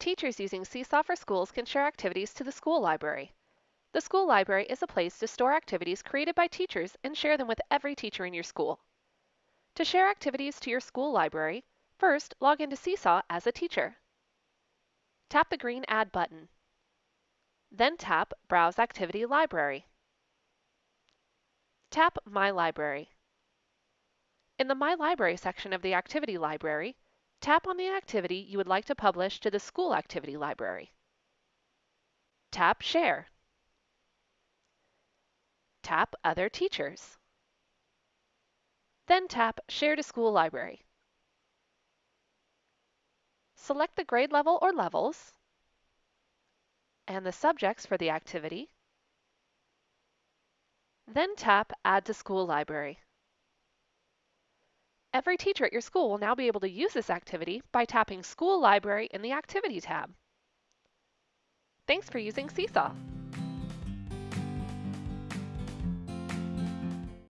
Teachers using Seesaw for Schools can share activities to the school library. The school library is a place to store activities created by teachers and share them with every teacher in your school. To share activities to your school library, first log into Seesaw as a teacher. Tap the green Add button. Then tap Browse Activity Library. Tap My Library. In the My Library section of the Activity Library, Tap on the activity you would like to publish to the school activity library. Tap Share. Tap Other Teachers. Then tap Share to School Library. Select the grade level or levels and the subjects for the activity. Then tap Add to School Library. Every teacher at your school will now be able to use this activity by tapping School Library in the Activity tab. Thanks for using Seesaw.